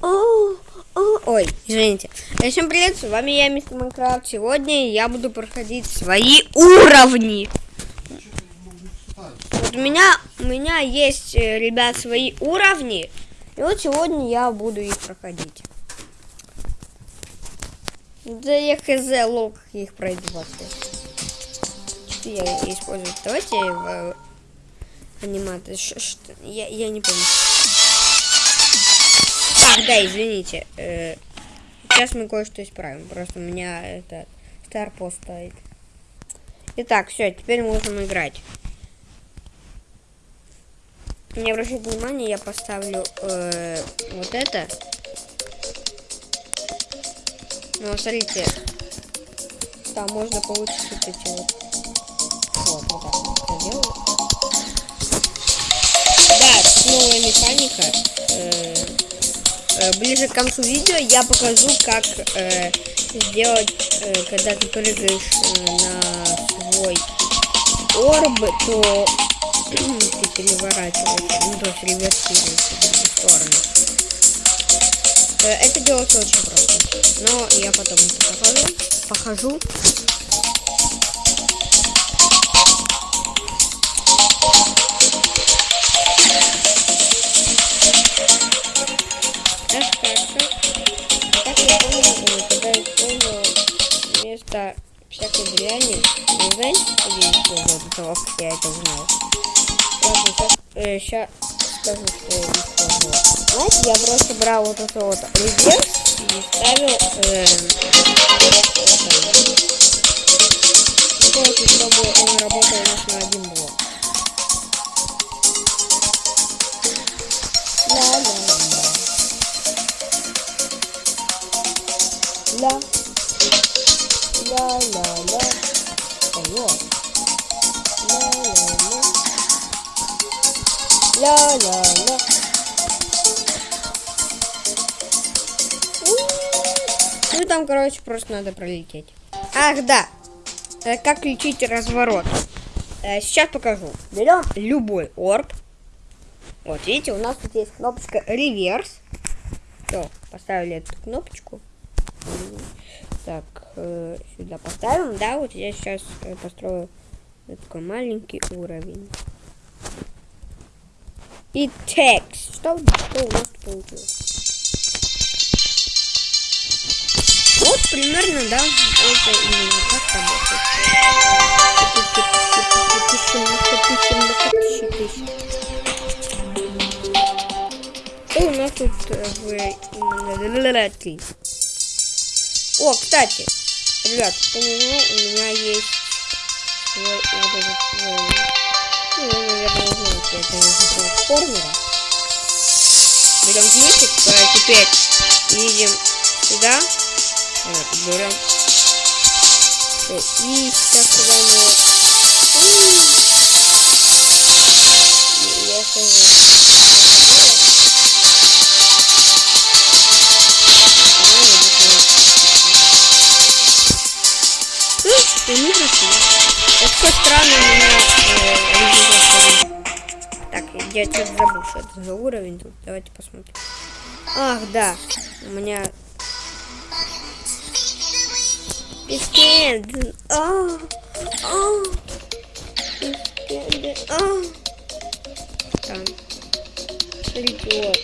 Ой, извините. Всем привет, с вами я, Мистер Майнкрафт. Сегодня я буду проходить свои уровни. Вот у меня, у меня есть, э, ребят, свои уровни. И вот сегодня я буду их проходить. Да я хз, лол, как я их пройду вообще. Я использую? Давайте в анимации. Ш- что- Я, я не помню. Ах, да, извините. э, сейчас мы кое-что исправим. Просто у меня это старпост стоит. Итак, все, теперь можем играть. Не обращайте внимания, я поставлю э, вот это. Ну, смотрите, там можно получить вот эти вот. Вот, вот так вот делаю. Да, новая механика. Э, ближе к концу видео я покажу, как э, сделать, э, когда ты прыгаешь э, на свой орб, то ты переворачиваешься, ну то есть реверсируешься в сторону. Э, это делается очень просто. Но я потом это покажу. Покажу. Вместо всякой дряни, вы знаете, что я до того, как я это узнал? Ладно, сейчас, скажу, что я использовал. Знаете, я просто брал вот это вот реверс и ставил э, вот это. Чтобы он работал лишь на один блок. Ла-ла-ла. Ла. Ла-ла-ла. Вперед. Ла-ла-ла. Ну там, короче, просто надо пролететь. Ах, да. Э, Как включить разворот? Э, Сейчас покажу. Берем любой орб. Вот, видите, у нас тут есть кнопочка реверс. Все, поставили эту кнопочку. Так, э, сюда поставим. Да, вот я сейчас э, построю такой маленький уровень. И текст. Что, что у нас получилось? Вот примерно, да, это именно как работает. Что у нас тут э, в? О, кстати, ребят, кто не у меня есть свой вот этот свой, ну, вы, наверное, знаете, это язык формера. Берем ключик, э, теперь едем сюда, берем. И сейчас, когда мы... Странный у меня. Так, я что-то забыл, что это за уровень тут. Давайте посмотрим. Ах, да. У меня Пискет. А, а. Пискет. А. Там. Вот.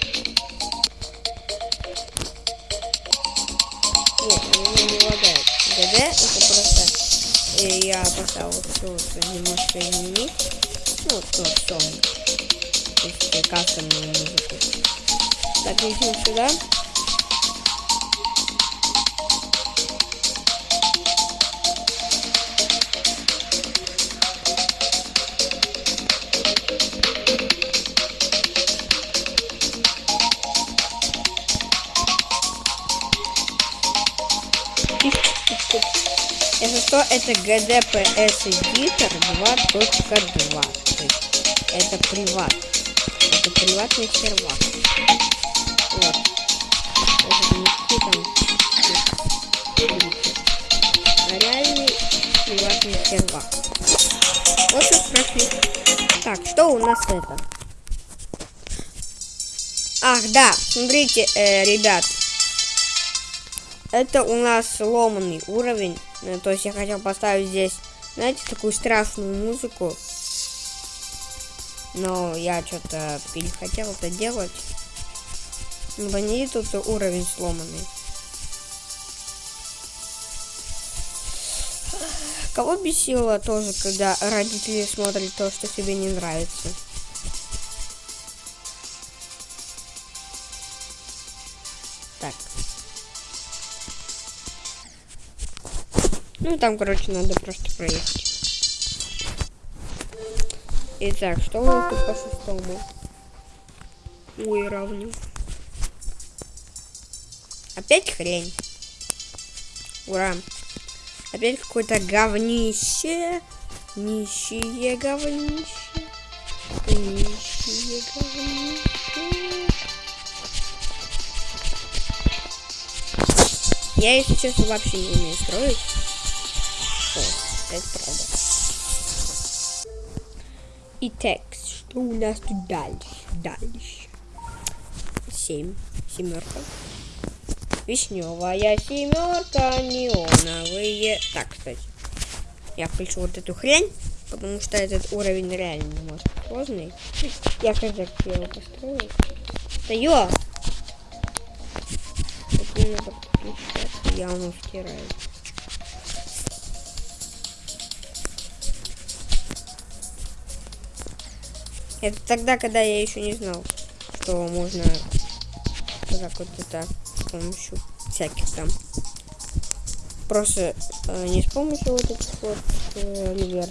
Нет, меня не лагает. ГД это просто э, я поставил все вот немножко изменить. Ну, вот, ну, все. То есть э, кастомную музыку. Так, идем сюда. Если что, это GDPS Editor 2.2. То есть это приват. Это приватный сервак. Вот. Это не там а реальный приватный сервак. Вот и прошли. Так, что у нас это? Ах, да, смотрите, э, ребят. Это у нас сломанный уровень. Э, То есть я хотел поставить здесь, знаете, такую страшную музыку. Но я что-то перехотел это делать. Ну, они тут уровень сломанный. Кого бесило тоже, когда родители смотрят то, что тебе не нравится? Ну, там, короче, надо просто проехать. Итак, что у нас тут по шестому? Ой, равню. Опять хрень. Ура. Опять какое-то говнище. Нищие говнище. Нищие говнище. Я, если честно, вообще не умею строить. Это правда. И текст. Что у нас тут дальше? Дальше. Семь. Семерка. Вишневая семерка, неоновые. Так, кстати. Я включу вот эту хрень, потому что этот уровень реально немножко сложный. Я когда его построил. Да! Это мне подключать. Это тогда, когда я еще не знал, что можно вот так вот это с помощью всяких там. Просто э, не с помощью вот этих вот э.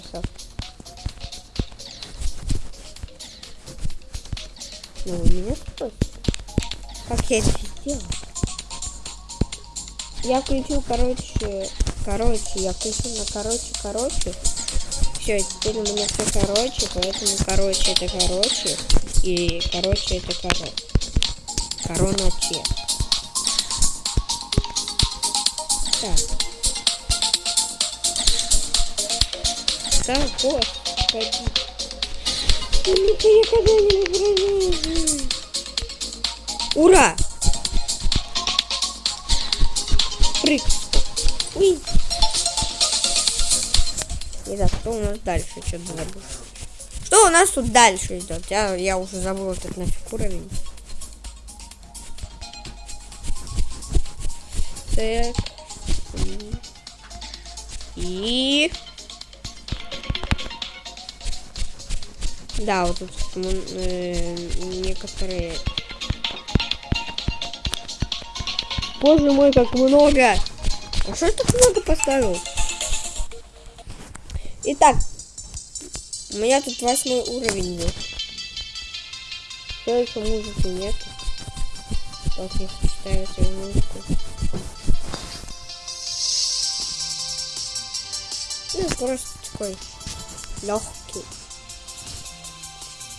Ну, у меня спросите, как я это сделал? Я включил, короче, короче, я включил на короче, короче. Все, теперь у меня все короче, поэтому короче это короче. И короче это короче. Корона Че. Так. Так, вот. Ну-ка, я когда-нибудь пролезу. Ура! Прыг. Уи. Итак, что у нас дальше? Что-то забыл. Что у нас тут дальше идет? Я, я уже забыл этот нафиг уровень. Так. И... Да, вот тут э, некоторые... Боже мой, как много! А что так много поставил? Итак, у меня тут восьмой уровень. Все еще музыки нет. Так, если ставить музыку. Ну, просто такой легкий.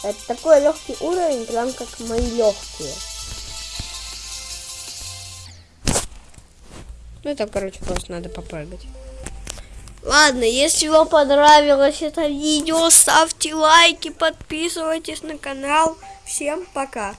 Это такой легкий уровень, прям как мои легкие. Ну, это, короче, просто надо попрыгать. Ладно, если вам понравилось это видео, ставьте лайки, подписывайтесь на канал. Всем пока!